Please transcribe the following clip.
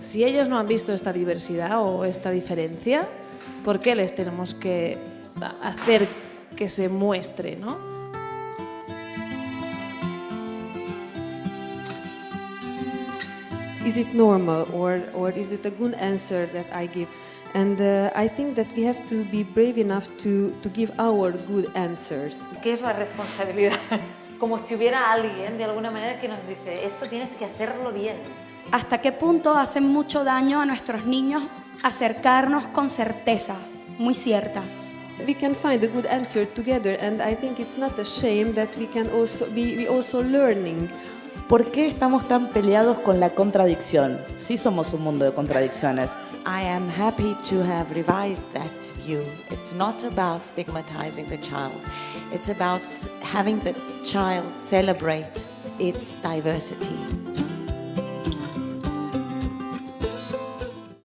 Si ellos no han visto esta diversidad o esta diferencia, ¿por qué les tenemos que hacer que se muestre, no? Is it normal or, or is it a good answer that I give? And uh, I think that we have to be brave enough to, to give our good answers. ¿Qué es la responsabilidad? Como si hubiera alguien de alguna manera que nos dice, esto tienes que hacerlo bien. ¿Hasta qué punto hace mucho daño a nuestros niños acercarnos con certezas muy ciertas? We can find a good answer together and I think it's not a shame that we can also be we also learning ¿Por qué estamos tan peleados con la contradicción? Sí somos un mundo de contradicciones. I am happy to have revised that view. It's not about stigmatizing the child. It's about having the child celebrate its diversity.